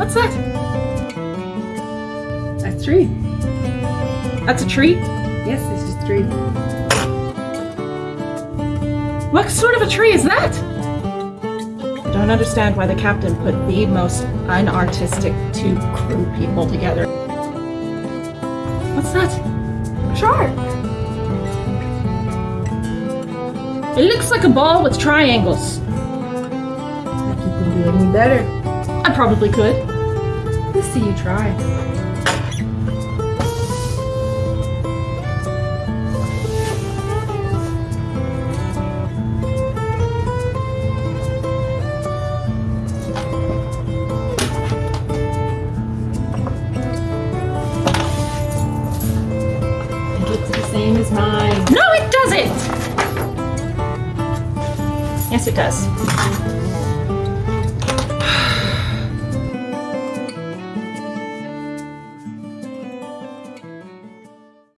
What's that? A tree. That's a tree? Yes, it's a tree. What sort of a tree is that? I don't understand why the captain put the most unartistic two crew people together. What's that? Shark. It looks like a ball with triangles. Think you can do any better? I probably could. Let's see you try. It looks the same as mine. No, it doesn't! Yes, it does.